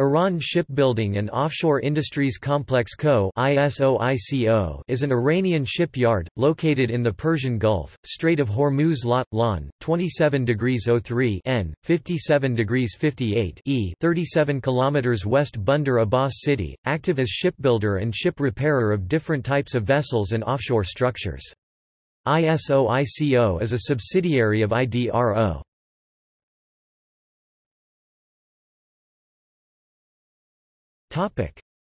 Iran Shipbuilding and Offshore Industries Complex Co. is an Iranian shipyard, located in the Persian Gulf, Strait of Hormuz Lot, Lan, 27 degrees 03 N, 57 degrees 58 E 37 kilometers west Bandar Abbas city, active as shipbuilder and ship repairer of different types of vessels and offshore structures. ISOICO is a subsidiary of IDRO.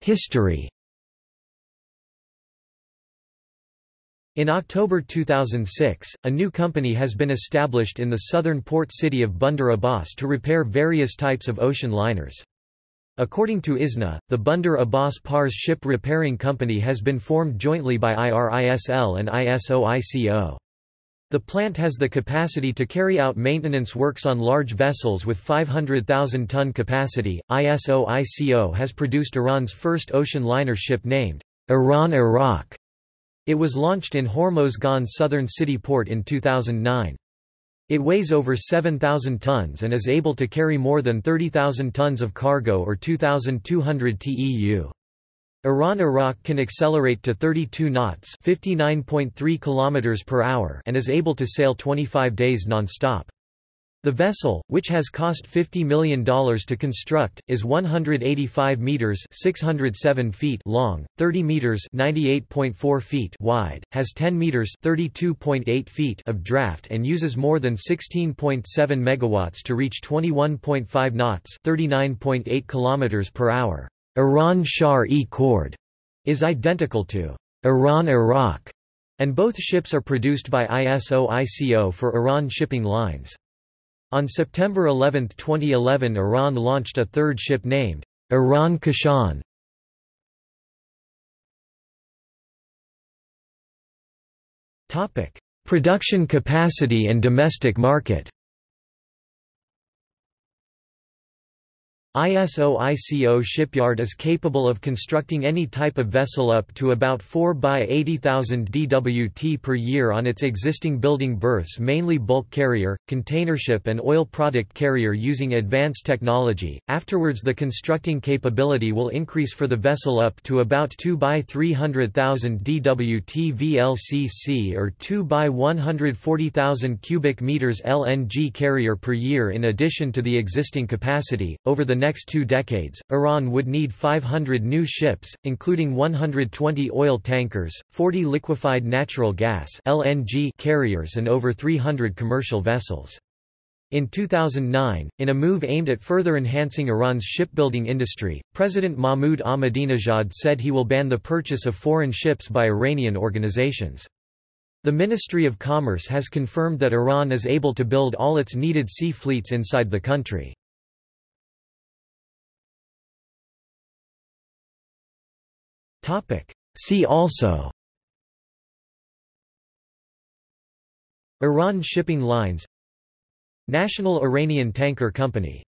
History In October 2006, a new company has been established in the southern port city of Bandar Abbas to repair various types of ocean liners. According to ISNA, the Bandar Abbas Pars Ship Repairing Company has been formed jointly by IRISL and ISOICO. The plant has the capacity to carry out maintenance works on large vessels with 500,000 ton capacity. ISO ICO has produced Iran's first ocean liner ship named Iran Iraq. It was launched in Hormozgan southern city port in 2009. It weighs over 7,000 tons and is able to carry more than 30,000 tons of cargo or 2,200 TEU. Iran Iraq can accelerate to 32 knots, 59.3 km per hour, and is able to sail 25 days non-stop. The vessel, which has cost $50 million to construct, is 185 meters (607 feet) long, 30 meters (98.4 feet) wide, has 10 meters (32.8 feet) of draft and uses more than 16.7 megawatts to reach 21.5 knots (39.8 kilometers per hour). Iran Shar-e is identical to Iran Iraq, and both ships are produced by ISO-ICO for Iran Shipping Lines. On September 11, 2011 Iran launched a third ship named Iran Kashan. Production capacity and domestic market ISO-ICO shipyard is capable of constructing any type of vessel up to about 4 by 80,000 dwt per year on its existing building berths mainly bulk carrier, containership and oil product carrier using advanced technology. Afterwards the constructing capability will increase for the vessel up to about 2 by 300,000 dwt VLCC or 2 by 140,000 cubic meters LNG carrier per year in addition to the existing capacity. Over the next two decades, Iran would need 500 new ships, including 120 oil tankers, 40 liquefied natural gas (LNG) carriers and over 300 commercial vessels. In 2009, in a move aimed at further enhancing Iran's shipbuilding industry, President Mahmoud Ahmadinejad said he will ban the purchase of foreign ships by Iranian organizations. The Ministry of Commerce has confirmed that Iran is able to build all its needed sea fleets inside the country. See also. Iran shipping lines. National Iranian Tanker Company